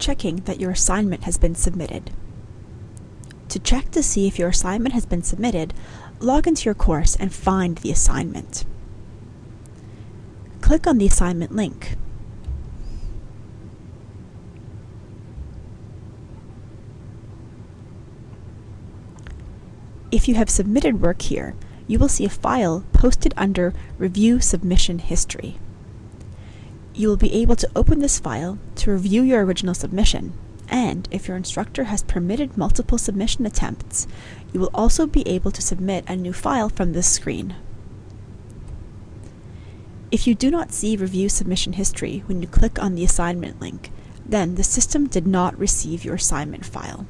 checking that your assignment has been submitted. To check to see if your assignment has been submitted, log into your course and find the assignment. Click on the assignment link. If you have submitted work here, you will see a file posted under Review Submission History. You will be able to open this file to review your original submission, and if your instructor has permitted multiple submission attempts, you will also be able to submit a new file from this screen. If you do not see Review Submission History when you click on the assignment link, then the system did not receive your assignment file.